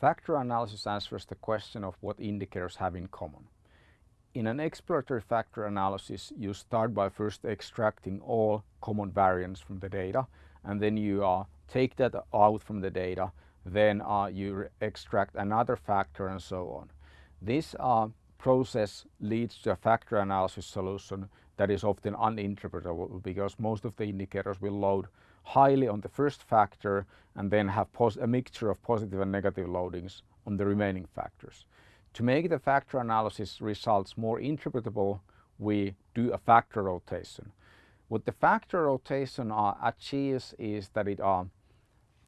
Factor analysis answers the question of what indicators have in common. In an exploratory factor analysis, you start by first extracting all common variance from the data and then you uh, take that out from the data, then uh, you extract another factor and so on. This uh, process leads to a factor analysis solution that is often uninterpretable because most of the indicators will load highly on the first factor and then have a mixture of positive and negative loadings on the remaining factors. To make the factor analysis results more interpretable, we do a factor rotation. What the factor rotation uh, achieves is that it uh,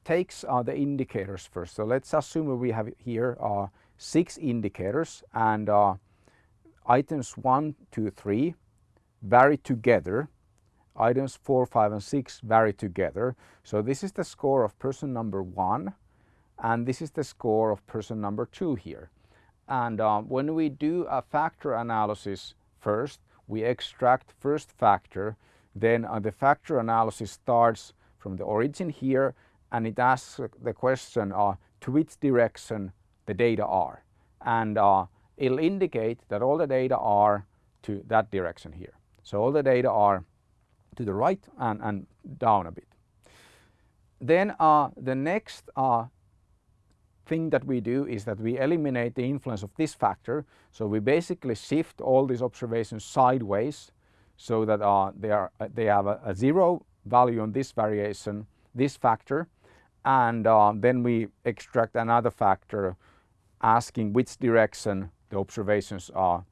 takes uh, the indicators first. So let's assume we have here uh, six indicators and uh, items one, two, three vary together. Items four, five and six vary together. So this is the score of person number one and this is the score of person number two here. And uh, when we do a factor analysis first, we extract first factor then uh, the factor analysis starts from the origin here and it asks the question uh, to which direction the data are. And uh, it'll indicate that all the data are to that direction here. So all the data are to the right and, and down a bit. Then uh, the next uh, thing that we do is that we eliminate the influence of this factor. So we basically shift all these observations sideways so that uh, they, are, uh, they have a, a, zero value on this variation, this factor, and uh, then we extract another factor asking which direction the observations are,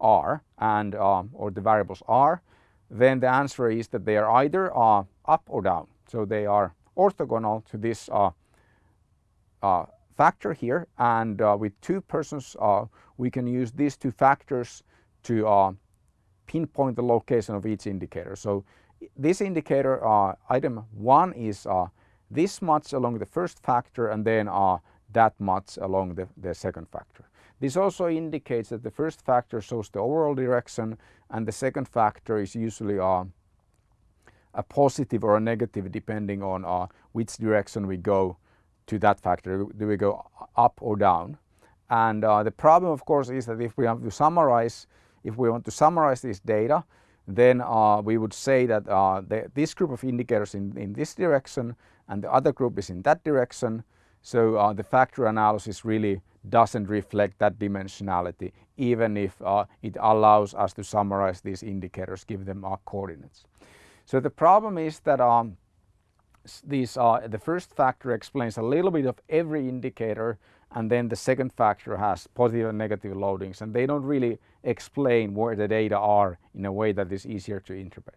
are and uh, or the variables are, then the answer is that they are either uh, up or down. So they are orthogonal to this uh, factor here and with two persons we can use these two factors to pinpoint the location of each indicator. So this indicator uh, item 1 is uh, this much along the first factor and then uh, that much along the, the second factor. This also indicates that the first factor shows the overall direction and the second factor is usually uh, a positive or a negative depending on uh, which direction we go to that factor. Do we go up or down? And uh, the problem of course is that if we have to summarize if we want to summarize this data, then uh, we would say that uh, the, this group of indicators in, in this direction and the other group is in that direction. So uh, the factor analysis really doesn't reflect that dimensionality, even if uh, it allows us to summarize these indicators, give them our coordinates. So the problem is that um, these, uh, the first factor explains a little bit of every indicator and then the second factor has positive and negative loadings and they don't really explain where the data are in a way that is easier to interpret.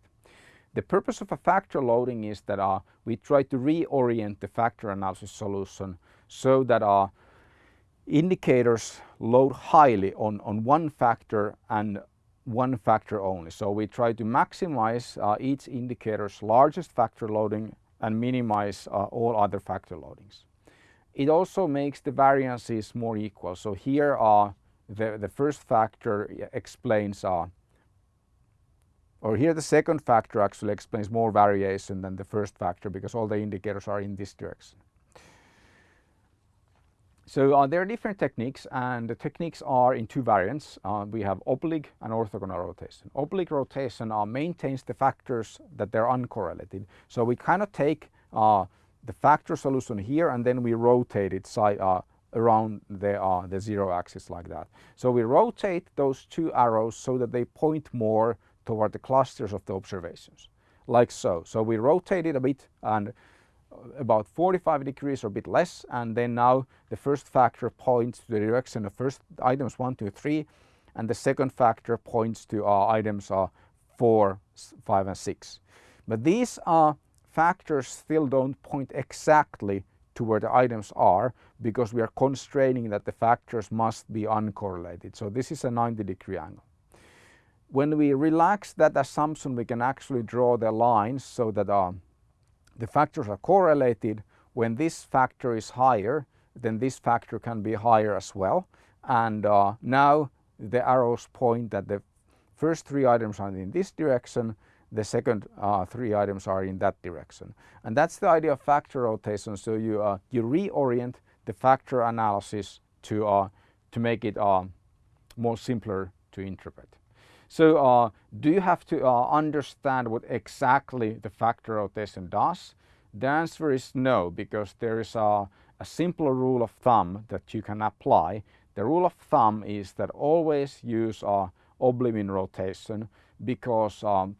The purpose of a factor loading is that uh, we try to reorient the factor analysis solution so that our uh, indicators load highly on, on one factor and one factor only. So we try to maximize uh, each indicator's largest factor loading and minimize uh, all other factor loadings. It also makes the variances more equal. So here are the, the first factor explains uh, or here the second factor actually explains more variation than the first factor because all the indicators are in this direction. So uh, there are different techniques and the techniques are in two variants. Uh, we have oblique and orthogonal rotation. Oblique rotation uh, maintains the factors that they're uncorrelated. So we kind of take uh, the factor solution here and then we rotate it uh, around the, uh, the zero axis like that. So we rotate those two arrows so that they point more toward the clusters of the observations like so. So we rotate it a bit and uh, about 45 degrees or a bit less and then now the first factor points to the direction of first items 1, 2, 3 and the second factor points to uh, items uh, 4, 5 and 6. But these are factors still don't point exactly to where the items are because we are constraining that the factors must be uncorrelated. So this is a 90 degree angle. When we relax that assumption we can actually draw the lines so that uh, the factors are correlated. When this factor is higher then this factor can be higher as well and uh, now the arrows point that the first three items are in this direction the second uh, three items are in that direction. And that's the idea of factor rotation. So you, uh, you reorient the factor analysis to, uh, to make it uh, more simpler to interpret. So uh, do you have to uh, understand what exactly the factor rotation does? The answer is no, because there is a, a simpler rule of thumb that you can apply. The rule of thumb is that always use uh, oblimin rotation because um,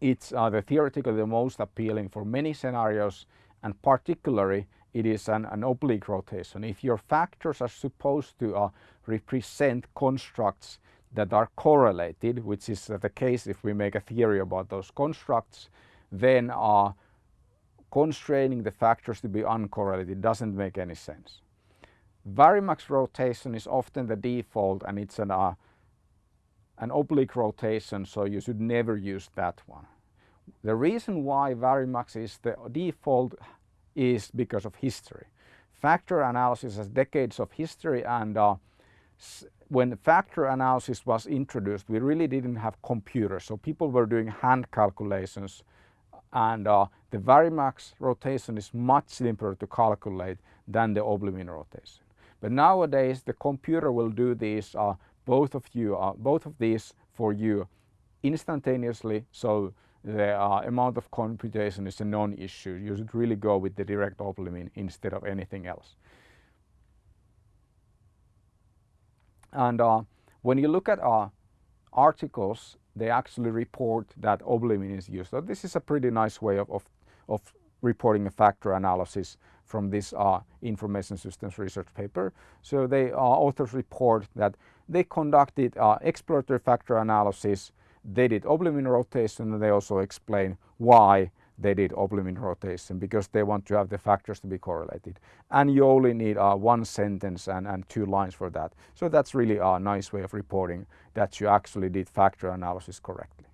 it's uh, the theoretically the most appealing for many scenarios and particularly it is an, an oblique rotation. If your factors are supposed to uh, represent constructs that are correlated, which is the case if we make a theory about those constructs, then uh, constraining the factors to be uncorrelated doesn't make any sense. Varimax rotation is often the default and it's an, uh, an oblique rotation so you should never use that one. The reason why Varimax is the default is because of history. Factor analysis has decades of history and uh, when factor analysis was introduced we really didn't have computers so people were doing hand calculations and uh, the Varimax rotation is much simpler to calculate than the oblimin rotation. But nowadays the computer will do these uh, both of you uh, both of these for you instantaneously so the uh, amount of computation is a non-issue. You should really go with the direct oblimin instead of anything else. And uh, when you look at uh, articles, they actually report that oblimin is used. So this is a pretty nice way of, of, of reporting a factor analysis from this uh, information systems research paper. So the uh, authors report that they conducted uh, exploratory factor analysis they did oblimin rotation and they also explain why they did oblimin rotation because they want to have the factors to be correlated. And you only need uh, one sentence and, and two lines for that. So that's really a nice way of reporting that you actually did factor analysis correctly.